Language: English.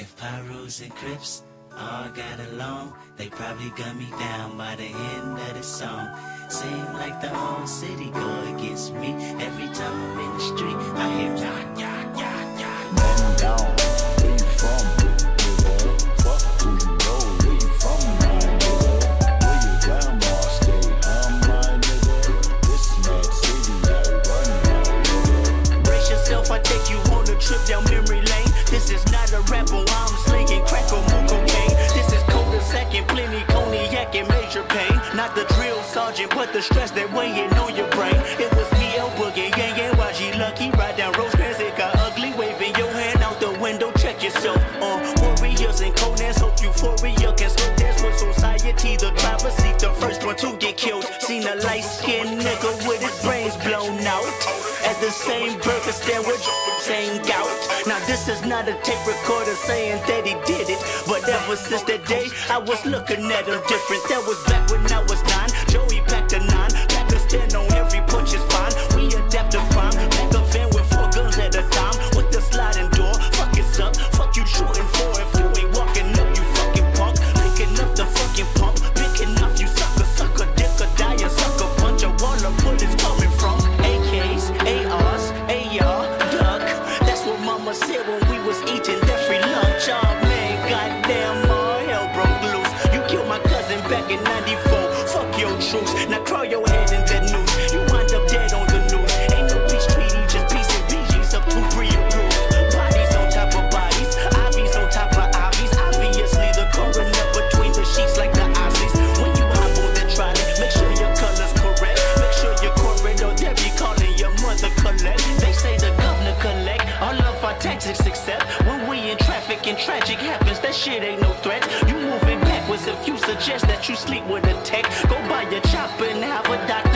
If Pyros and Crips all got along, they probably gun me down by the end of the song. Seem like the whole city go against me. Is not a but I'm slinging crack or more cocaine. This is cold second, plenty cognac and major pain. Not the drill sergeant, but the stress that weighing on your brain. It was me, El Boogie, yeah, Yang, YG Lucky, ride down Rosecrans, it got ugly, waving your hand out the window, check yourself. Uh, warriors and Conan's, hope euphoria can slow dance with society. The driver seat, the first one to get killed. Seen a light skinned nigga with his brains blown out. The same burger stand with same gout. Now this is not a tape recorder saying that he did it. But ever since that day, I was looking at him different. That was back when I was nine. Joey back Mama said when we was eating that free lunch. Oh man, goddamn, all hell broke loose. You killed my cousin back in 94. Our except when we in traffic and tragic happens. That shit ain't no threat. You moving backwards if you suggest that you sleep with a tech. Go buy your chopper and have a doctor